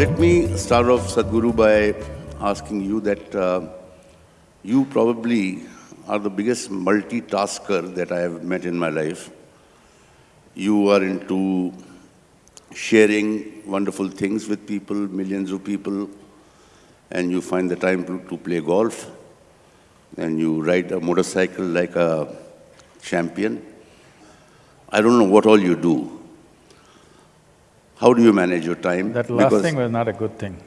start off, Sadhguru, by asking you that uh, you probably are the biggest multitasker that I have met in my life. You are into sharing wonderful things with people, millions of people, and you find the time to, to play golf, and you ride a motorcycle like a champion. I don't know what all you do. How do you manage your time? That last Because- thing was not a good thing.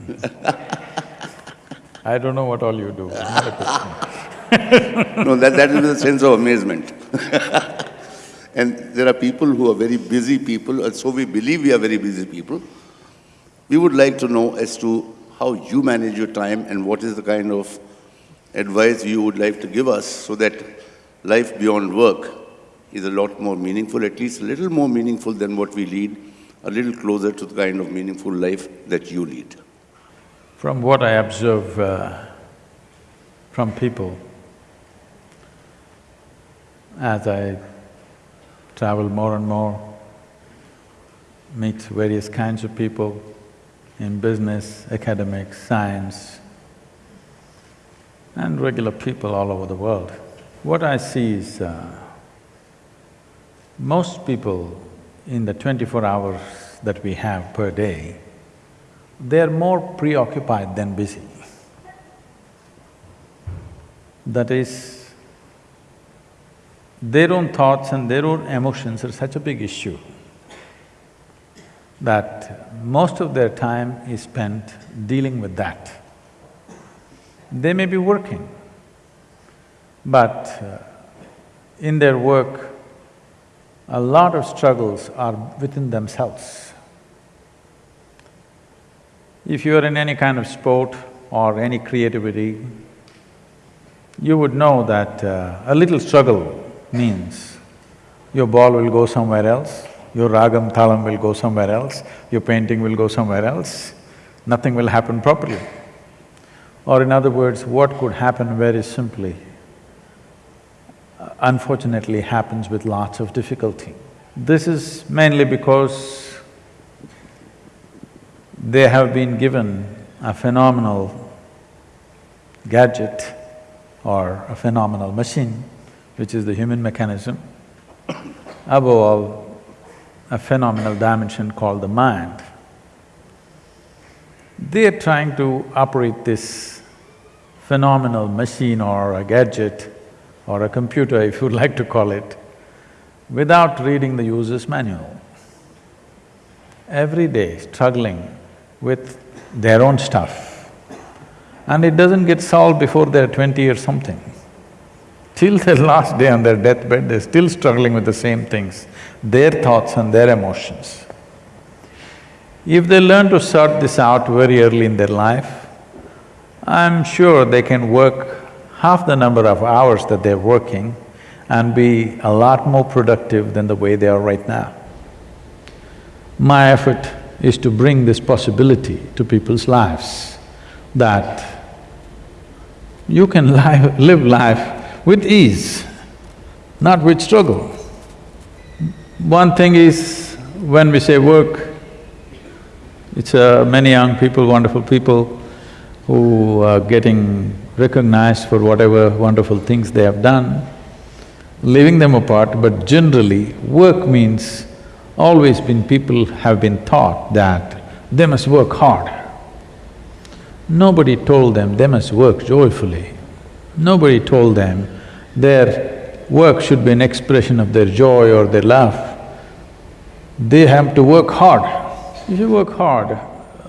I don't know what all you do, not a good thing. No, that, that is the sense of amazement. and there are people who are very busy people, and so we believe we are very busy people. We would like to know as to how you manage your time and what is the kind of advice you would like to give us so that life beyond work is a lot more meaningful, at least a little more meaningful than what we lead, a little closer to the kind of meaningful life that you lead. From what I observe uh, from people, as I travel more and more, meet various kinds of people in business, academics, science, and regular people all over the world. What I see is, uh, most people in the twenty-four hours that we have per day, they're more preoccupied than busy. That is, their own thoughts and their own emotions are such a big issue that most of their time is spent dealing with that. They may be working, but uh, in their work, a lot of struggles are within themselves. If you are in any kind of sport or any creativity, you would know that uh, a little struggle means your ball will go somewhere else, your ragam thalam will go somewhere else, your painting will go somewhere else, nothing will happen properly. Or in other words, what could happen very simply, unfortunately happens with lots of difficulty. This is mainly because they have been given a phenomenal gadget or a phenomenal machine, which is the human mechanism, above all, a phenomenal dimension called the mind. They are trying to operate this phenomenal machine or a gadget or a computer, if you'd like to call it, without reading the user's manual. Every day struggling with their own stuff. And it doesn't get solved before they're twenty or something. Till their last day on their deathbed, they're still struggling with the same things, their thoughts and their emotions. If they learn to sort this out very early in their life, I'm sure they can work half the number of hours that they're working and be a lot more productive than the way they are right now. My effort is to bring this possibility to people's lives, that you can li live life with ease, not with struggle. One thing is, when we say work, it's uh, many young people, wonderful people who are getting recognized for whatever wonderful things they have done, leaving them apart, but generally work means always been… people have been taught that they must work hard. Nobody told them they must work joyfully. Nobody told them their work should be an expression of their joy or their love. They have to work hard. If you work hard,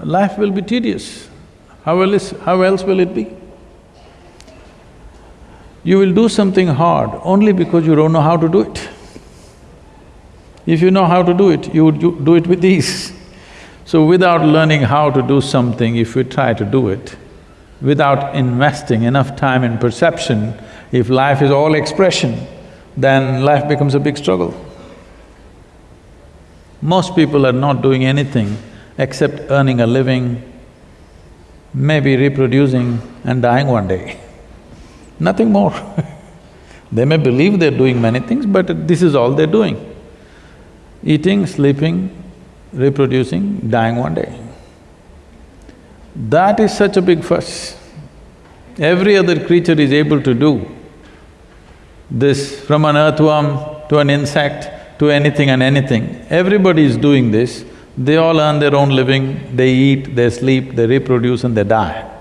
life will be tedious. How else, how else will it be? You will do something hard only because you don't know how to do it. If you know how to do it, you would do it with ease. So without learning how to do something, if we try to do it, without investing enough time in perception, if life is all expression, then life becomes a big struggle. Most people are not doing anything except earning a living, maybe reproducing and dying one day. Nothing more. they may believe they're doing many things, but this is all they're doing. Eating, sleeping, reproducing, dying one day. That is such a big fuss. Every other creature is able to do this, from an earthworm to an insect to anything and anything. Everybody is doing this. They all earn their own living, they eat, they sleep, they reproduce and they die.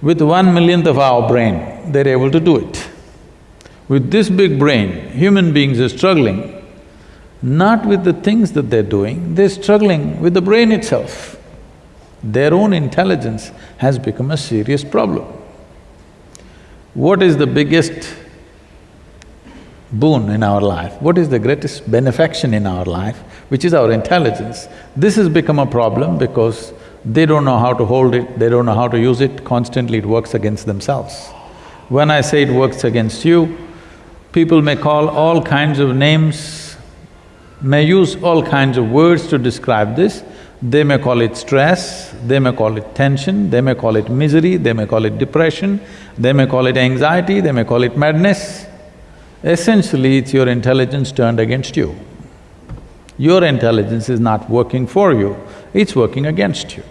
With one millionth of our brain, they're able to do it. With this big brain, human beings are struggling not with the things that they're doing, they're struggling with the brain itself. Their own intelligence has become a serious problem. What is the biggest boon in our life? What is the greatest benefaction in our life, which is our intelligence? This has become a problem because they don't know how to hold it, they don't know how to use it, constantly it works against themselves. When I say it works against you, people may call all kinds of names, may use all kinds of words to describe this, they may call it stress, they may call it tension, they may call it misery, they may call it depression, they may call it anxiety, they may call it madness. Essentially, it's your intelligence turned against you. Your intelligence is not working for you, it's working against you.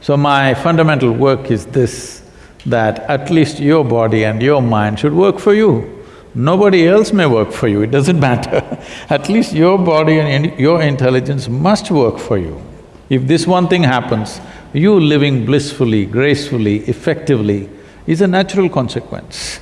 So my fundamental work is this, that at least your body and your mind should work for you. Nobody else may work for you, it doesn't matter. At least your body and your intelligence must work for you. If this one thing happens, you living blissfully, gracefully, effectively is a natural consequence.